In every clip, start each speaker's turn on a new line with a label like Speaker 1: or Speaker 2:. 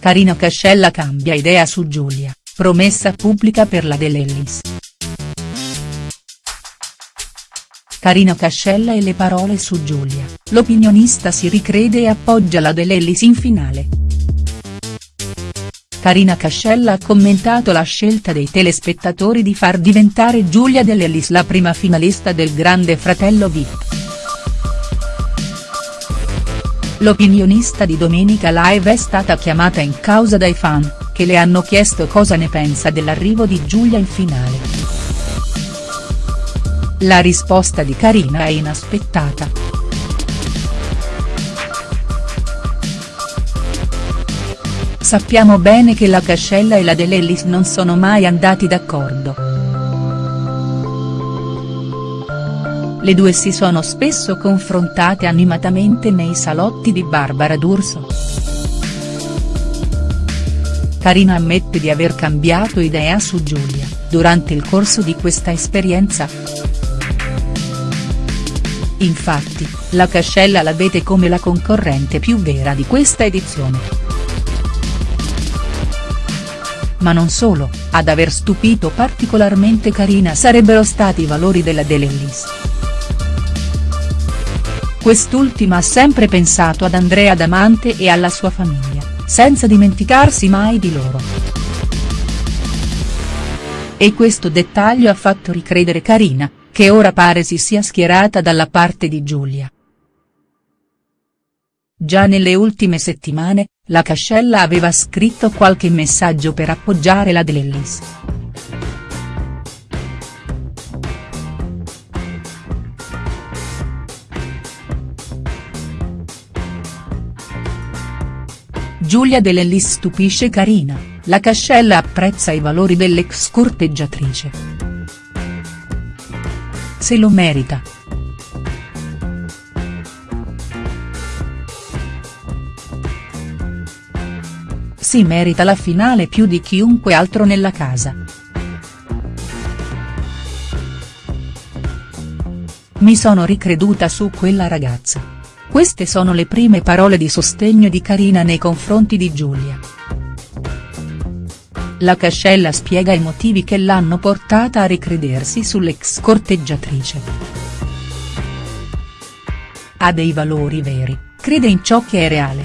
Speaker 1: Carina Cascella cambia idea su Giulia, promessa pubblica per la De Lellis. Carina Cascella e le parole su Giulia, l'opinionista si ricrede e appoggia la De Lellis in finale. Carina Cascella ha commentato la scelta dei telespettatori di far diventare Giulia De Lellis la prima finalista del Grande Fratello Vip. L'opinionista di Domenica Live è stata chiamata in causa dai fan, che le hanno chiesto cosa ne pensa dell'arrivo di Giulia in finale. La risposta di Carina è inaspettata. Sappiamo bene che la Cascella e la De Lellis non sono mai andati d'accordo. Le due si sono spesso confrontate animatamente nei salotti di Barbara D'Urso. Carina ammette di aver cambiato idea su Giulia, durante il corso di questa esperienza. Infatti, la Cascella la vede come la concorrente più vera di questa edizione. Ma non solo, ad aver stupito particolarmente Carina sarebbero stati i valori della De Lellis. Quest'ultima ha sempre pensato ad Andrea Damante e alla sua famiglia, senza dimenticarsi mai di loro. E questo dettaglio ha fatto ricredere Carina, che ora pare si sia schierata dalla parte di Giulia. Già nelle ultime settimane, la Cascella aveva scritto qualche messaggio per appoggiare la De Giulia De Lellis stupisce Carina, la Cascella apprezza i valori dell'ex corteggiatrice se lo merita. Si merita la finale più di chiunque altro nella casa. Mi sono ricreduta su quella ragazza. Queste sono le prime parole di sostegno di Carina nei confronti di Giulia. La Cascella spiega i motivi che l'hanno portata a ricredersi sull'ex corteggiatrice. Ha dei valori veri, crede in ciò che è reale.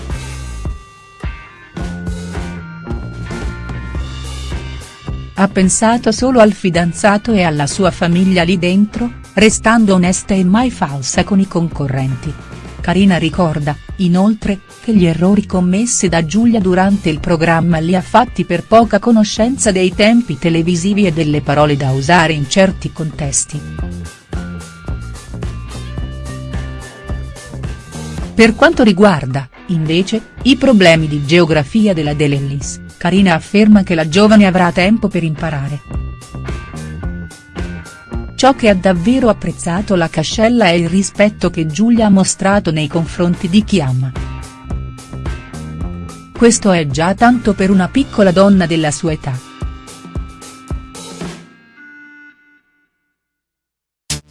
Speaker 1: Ha pensato solo al fidanzato e alla sua famiglia lì dentro, restando onesta e mai falsa con i concorrenti. Carina ricorda, inoltre, che gli errori commessi da Giulia durante il programma li ha fatti per poca conoscenza dei tempi televisivi e delle parole da usare in certi contesti. Per quanto riguarda, invece, i problemi di geografia della De Lellis, Carina afferma che la giovane avrà tempo per imparare. Ciò che ha davvero apprezzato la Cascella è il rispetto che Giulia ha mostrato nei confronti di chi ama. Questo è già tanto per una piccola donna della sua età.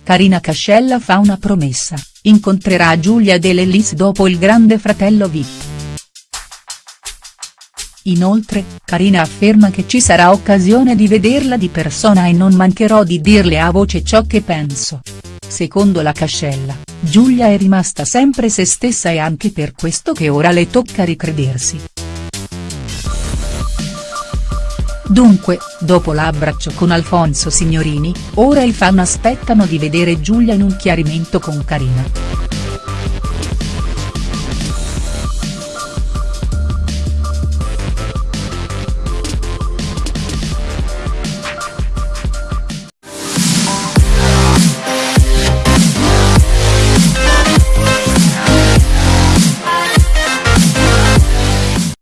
Speaker 1: Carina Cascella fa una promessa, incontrerà Giulia De Lellis dopo il grande fratello VIP. Inoltre, Carina afferma che ci sarà occasione di vederla di persona e non mancherò di dirle a voce ciò che penso. Secondo la Cascella, Giulia è rimasta sempre se stessa e anche per questo che ora le tocca ricredersi. Dunque, dopo l'abbraccio con Alfonso Signorini, ora i fan aspettano di vedere Giulia in un chiarimento con Carina.